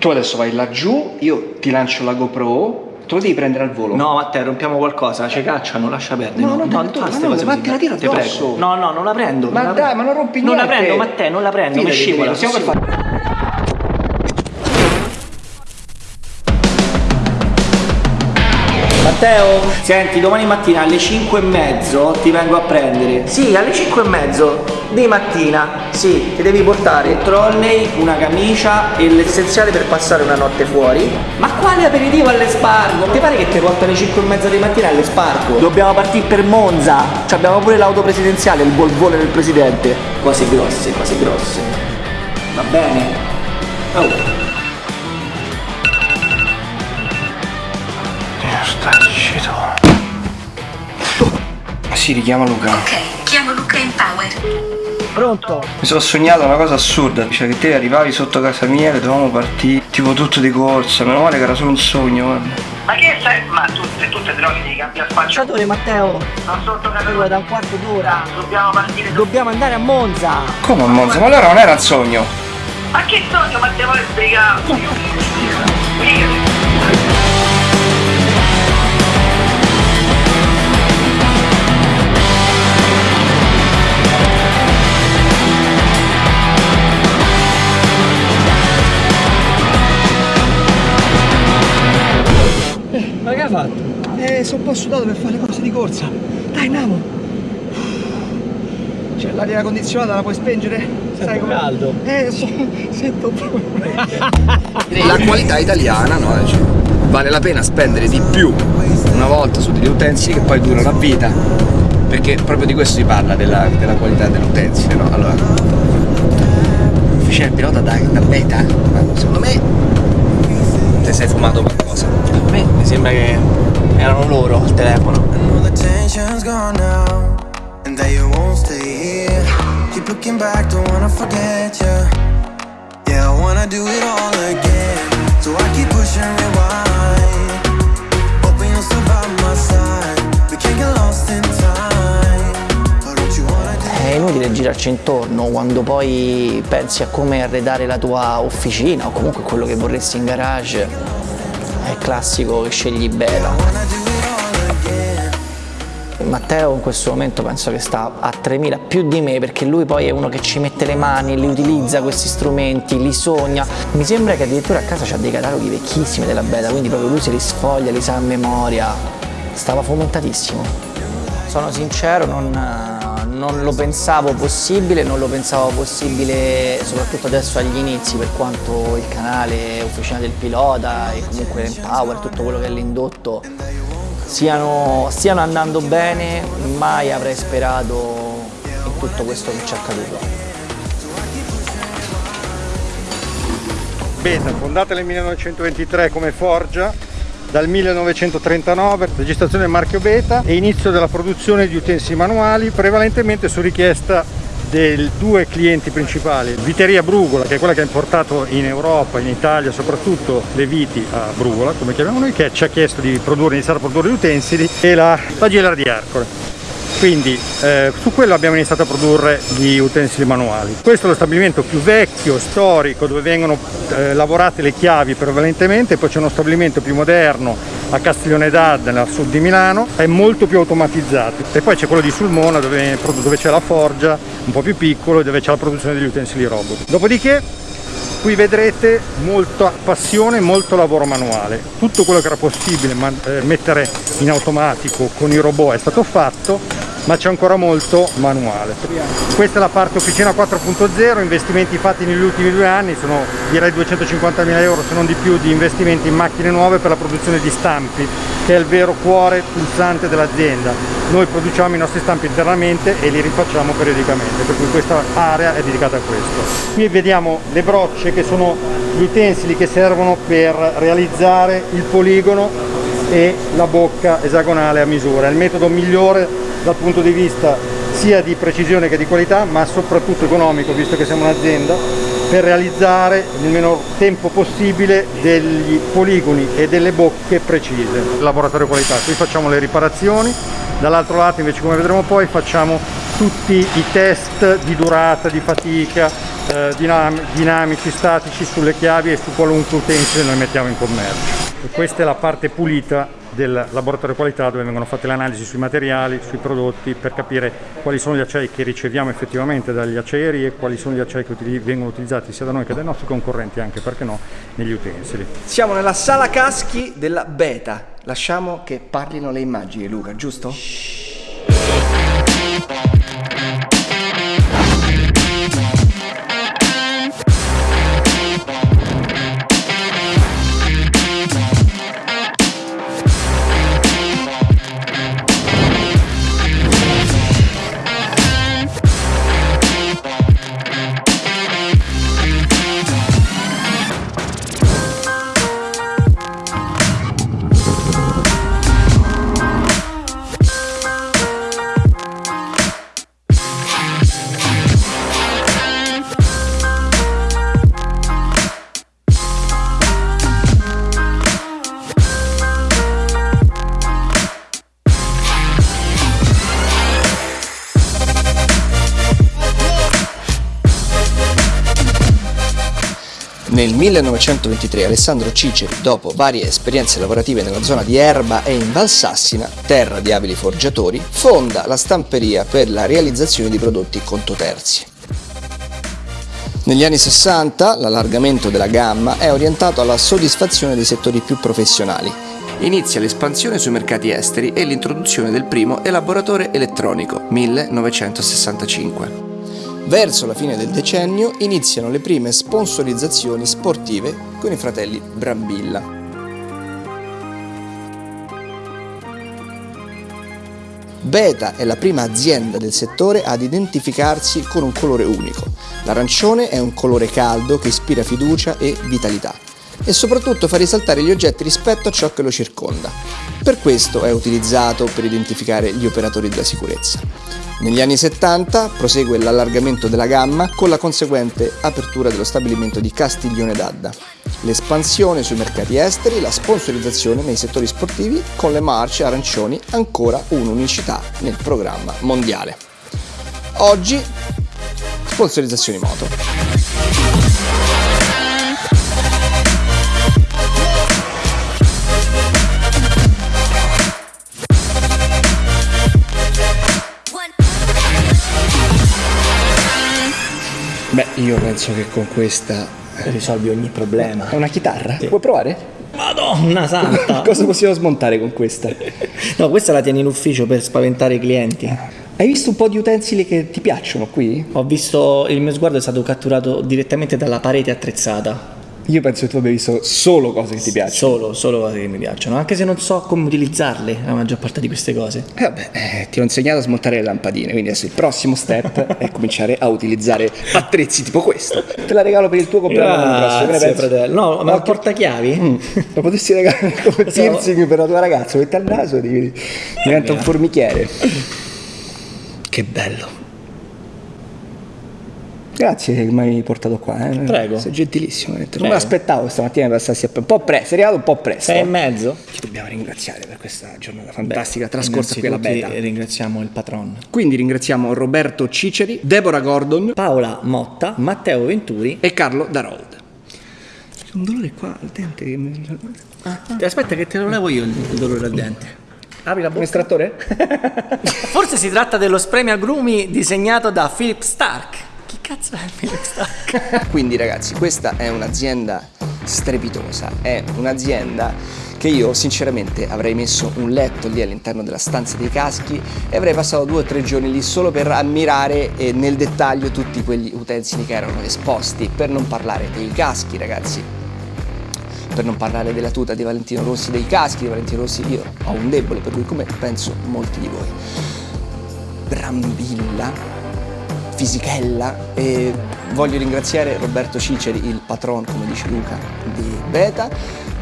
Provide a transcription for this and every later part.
Tu adesso vai laggiù, io ti lancio la GoPro, tu lo devi prendere al volo. No, Matteo, rompiamo qualcosa, ci cacciano, lascia perdere. No, no, no, no, no, cose ma te la tiro addosso. No, no, non la prendo. Ma la dai, ma non rompi Non la niente. prendo, Matteo, non la prendo, mi scivola. Possiamo sì. per fare... Matteo, senti, domani mattina alle 5 e mezzo ti vengo a prendere. Sì, alle 5 e mezzo di mattina. Sì, ti devi portare il trolley, una camicia e l'essenziale per passare una notte fuori. Ma quale aperitivo all'Espargo? Ti pare che ti porto alle 5 e mezza di mattina all'Espargo? Dobbiamo partire per Monza. Ci abbiamo pure l'auto presidenziale, il volvone del presidente. Cose grosse, cose grosse. Va bene? Oh. Sta. Ma si richiama Luca. Ok, chiamo Luca in Power. Pronto? Mi sono sognato una cosa assurda, cioè che te arrivavi sotto casa mia e dovevamo partire, tipo tutto di corsa, meno male che era solo un sogno, guarda. Ma che sai? Ma tutte, tutte droghe di cambia spaccio. Ciao Matteo. Non sotto casa Allora, da un quarto d'ora. Dobbiamo partire. Dobbiamo andare a Monza. Come a Monza? Ma allora non era un sogno? Ma che sogno? Ma te vuoi po' sudato per fare le cose di corsa. Dai, andiamo. Cioè, l'aria condizionata la puoi spengere? Sai come? caldo. Eh, so, sento proprio. La qualità italiana, no? Cioè, vale la pena spendere di più una volta su degli utensili che poi durano a vita. Perché proprio di questo si parla, della, della qualità dell'utensile, no? Allora, officina del pilota da, da beta, ma secondo me ti sei fumato qualcosa. A me mi sembra che erano loro al telefono. È inutile girarci intorno quando poi pensi a come arredare la tua officina o comunque quello che vorresti in garage. È classico che scegli again? Matteo in questo momento penso che sta a 3000 più di me perché lui poi è uno che ci mette le mani, li utilizza questi strumenti, li sogna. Mi sembra che addirittura a casa c'ha dei cataloghi vecchissimi della beta, quindi proprio lui se li sfoglia, li sa a memoria. Stava fomentatissimo. Sono sincero, non, non lo pensavo possibile, non lo pensavo possibile soprattutto adesso agli inizi per quanto il canale Officina del Pilota e comunque l'Empower, tutto quello che è l'indotto siano, stiano andando bene, mai avrei sperato in tutto questo che ci è accaduto. Beta, fondata nel 1923 come forgia, dal 1939 registrazione marchio Beta e inizio della produzione di utensili manuali prevalentemente su richiesta dei due clienti principali, Viteria Brugola, che è quella che ha importato in Europa, in Italia soprattutto le viti a Brugola, come chiamiamo noi, che ci ha chiesto di produrre, iniziare a produrre gli utensili, e la, la Gela di Ercole. Quindi eh, su quello abbiamo iniziato a produrre gli utensili manuali. Questo è lo stabilimento più vecchio, storico, dove vengono eh, lavorate le chiavi prevalentemente, poi c'è uno stabilimento più moderno a Castiglione d'Adda, nel sud di Milano, è molto più automatizzato. E poi c'è quello di Sulmona dove, dove c'è la forgia, un po' più piccolo, dove c'è la produzione degli utensili robot. Dopodiché qui vedrete molta passione, molto lavoro manuale. Tutto quello che era possibile eh, mettere in automatico con i robot è stato fatto, ma c'è ancora molto manuale. Questa è la parte officina 4.0, investimenti fatti negli ultimi due anni, sono direi 250.000 euro se non di più di investimenti in macchine nuove per la produzione di stampi, che è il vero cuore pulsante dell'azienda. Noi produciamo i nostri stampi internamente e li rifacciamo periodicamente, per cui questa area è dedicata a questo. Qui vediamo le brocce che sono gli utensili che servono per realizzare il poligono e la bocca esagonale a misura. È il metodo migliore dal punto di vista sia di precisione che di qualità, ma soprattutto economico, visto che siamo un'azienda, per realizzare nel minor tempo possibile degli poligoni e delle bocche precise. Laboratorio qualità, qui facciamo le riparazioni, dall'altro lato invece come vedremo poi facciamo tutti i test di durata, di fatica, eh, dinam- dinamici, statici sulle chiavi e su qualunque utensile noi mettiamo in commercio. E questa è la parte pulita del laboratorio qualità dove vengono fatte le analisi sui materiali, sui prodotti per capire quali sono gli acciai che riceviamo effettivamente dagli acciaieri e quali sono gli acciai che utili- vengono utilizzati sia da noi che dai nostri concorrenti anche perché no negli utensili. Siamo nella sala caschi della beta. Lasciamo che parlino le immagini, Luca, giusto? Nel 1923 Alessandro Ciceri, dopo varie esperienze lavorative nella zona di Erba e in Valsassina, terra di abili forgiatori, fonda la stamperia per la realizzazione di prodotti conto terzi. Negli anni 60 l'allargamento della gamma è orientato alla soddisfazione dei settori più professionali. Inizia l'espansione sui mercati esteri e l'introduzione del primo elaboratore elettronico, 1965. Verso la fine del decennio iniziano le prime sponsorizzazioni sportive con i fratelli Brambilla. Beta è la prima azienda del settore ad identificarsi con un colore unico. L'arancione è un colore caldo che ispira fiducia e vitalità e soprattutto fa risaltare gli oggetti rispetto a ciò che lo circonda. Per questo è utilizzato per identificare gli operatori della sicurezza. Negli anni 70 prosegue l'allargamento della gamma con la conseguente apertura dello stabilimento di Castiglione d'Adda, l'espansione sui mercati esteri, la sponsorizzazione nei settori sportivi con le marce arancioni ancora un'unicità nel programma mondiale. Oggi sponsorizzazioni moto. Beh, io penso che con questa Risolvi ogni problema. è una chitarra. Puoi provare? Madonna santa! Cosa possiamo smontare con questa? no, questa la tieni in ufficio per spaventare i clienti. Hai visto un po' di utensili che ti piacciono qui? Ho visto, il mio sguardo è stato catturato direttamente dalla parete attrezzata. Io penso che tu abbia visto solo cose che ti piacciono. Solo, solo cose che mi piacciono, anche se non so come utilizzarle la maggior parte di queste cose. Eh, vabbè, eh, ti ho insegnato a smontare le lampadine, quindi adesso il prossimo step è cominciare a utilizzare attrezzi tipo questo. Te la regalo per il tuo compleanno prossimo, che ne pensi? fratello. No, ma il portachiavi? Mm, Lo potessi regalare come piercing per la tua ragazza, metti al naso e diventa un formichiere. Che bello. Grazie che mi hai portato qua. Eh. Prego. Sei gentilissimo. veramente. Non Prego. me l'aspettavo stamattina che passassi a un po' presto. Sei arrivato un po' presto. Sei e mezzo? Ci dobbiamo ringraziare per questa giornata fantastica trascorsa qui alla beta. ringraziamo il patron. Quindi ringraziamo Roberto Ciceri, Deborah Gordon Paola Motta, Matteo Venturi. e Carlo Darold. C'è un dolore qua al dente che mi... Aspetta che te lo levo io il dolore al dente. Apri la Un bocca. estrattore? Forse si tratta dello spray agrumi disegnato da Philip Stark. Chi cazzo è Philip Stark? Quindi ragazzi, questa è un'azienda strepitosa, è un'azienda che io sinceramente avrei messo un letto lì all'interno della stanza dei caschi e avrei passato due o tre giorni lì solo per ammirare nel dettaglio tutti quegli utensili che erano esposti, per non parlare dei caschi ragazzi, per non parlare della tuta di Valentino Rossi, dei caschi di Valentino Rossi, io ho un debole per lui come penso molti di voi. Brambilla, Fisichella e voglio ringraziare Roberto Ciceri, il patron, come dice Luca, di Beta,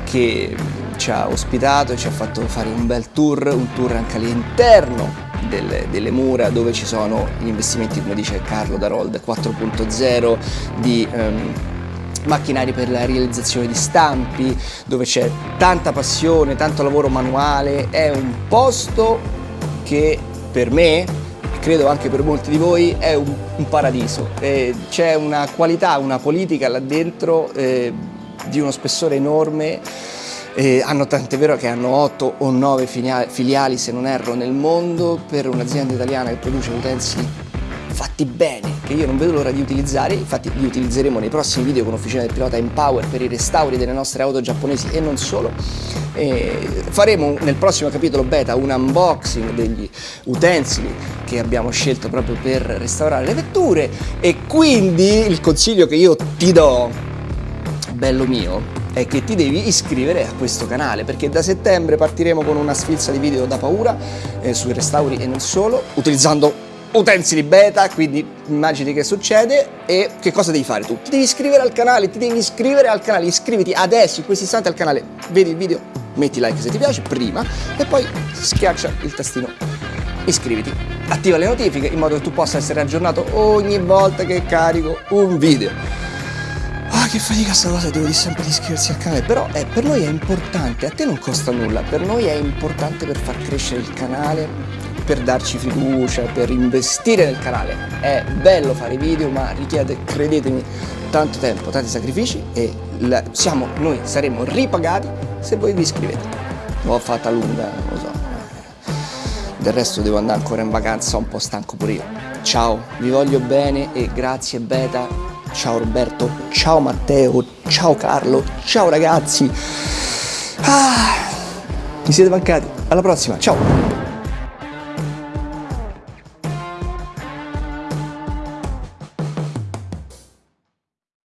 che ci ha ospitato e ci ha fatto fare un bel tour, un tour anche all'interno delle, delle mura dove ci sono gli investimenti, come dice Carlo Darold, 4.0 di... ehm, macchinari per la realizzazione di stampi, dove c'è tanta passione, tanto lavoro manuale, è un posto che per me, credo anche per molti di voi, è un, un paradiso. Eh, c'è una qualità, una politica là dentro eh, di uno spessore enorme. Eh, hanno tant'è vero che hanno 8 o 9 filiali, se non erro, nel mondo per un'azienda italiana che produce utensili fatti bene, che io non vedo l'ora di utilizzare, infatti li utilizzeremo nei prossimi video con Officina del Pilota Empower per i restauri delle nostre auto giapponesi e non solo. E faremo nel prossimo capitolo beta un unboxing degli utensili che abbiamo scelto proprio per restaurare le vetture e quindi il consiglio che io ti do, bello mio, è che ti devi iscrivere a questo canale perché da settembre partiremo con una sfilza di video da paura eh, sui restauri e non solo, utilizzando utensili beta, quindi immagini che succede e che cosa devi fare tu? Ti devi iscrivere al canale, ti devi iscrivere al canale, iscriviti adesso in questo istante al canale, vedi il video, metti like se ti piace prima e poi schiaccia il tastino iscriviti, attiva le notifiche in modo che tu possa essere aggiornato ogni volta che carico un video. Ah, che fatica sta cosa, devo dire sempre di iscriversi al canale, però eh, per noi è importante, a te non costa nulla, per noi è importante per far crescere il canale, per darci fiducia, per investire nel canale. È bello fare video ma richiede, credetemi, tanto tempo, tanti sacrifici e siamo, noi saremo ripagati se voi vi iscrivete. L'ho fatta lunga, lo so. Del resto devo andare ancora in vacanza, un po' stanco pure io. Ciao, vi voglio bene e grazie Beta. Ciao Roberto, ciao Matteo, ciao Carlo, ciao ragazzi. Ah, mi siete mancati. Alla prossima, ciao.